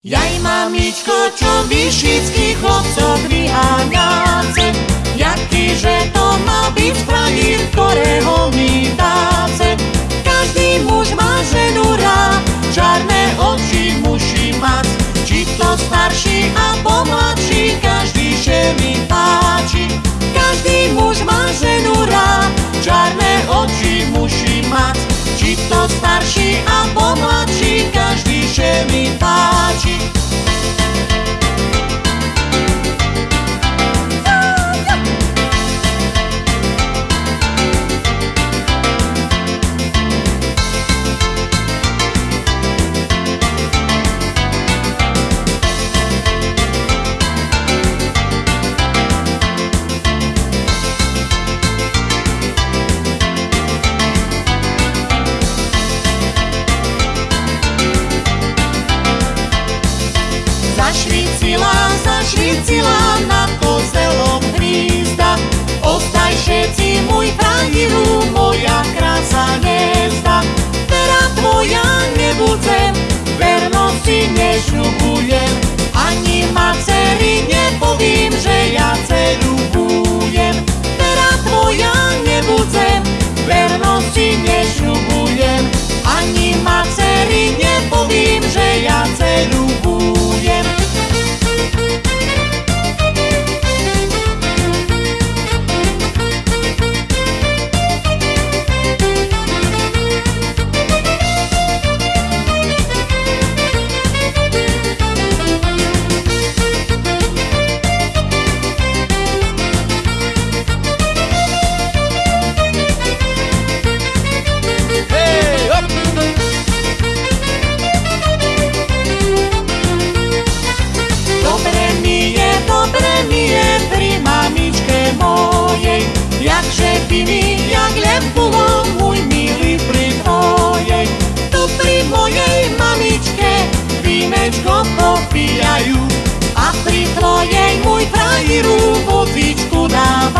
Jaj mamičko, čo vyšických chlopcov vyháňace, jaký že to má byť frajír, ktorého mi dáce. Každý muž má ženu rád, čarné oči musí mať, či to starší a pomladší, každý že mi páči. Každý muž má ženu rád, čarné oči musí mať, či to starší a pomladší, každý že mi páči. Zašvicila, zašvicila na kozelom hnízda Ostaj všetci môj frajíru, moja krása hniezda Vera tvoja nebudem, vernosti nešľubujem Ani macery nepovím, že ja dceru budem Vera tvoja nebudem, vernosti nešľubujem Ani macery nepovím, že ja dceru budem Нині, як лев було, мульміли припоять, то при моєї мамічке вінечко попіяю, а при твоєй мой траїру водичку давай.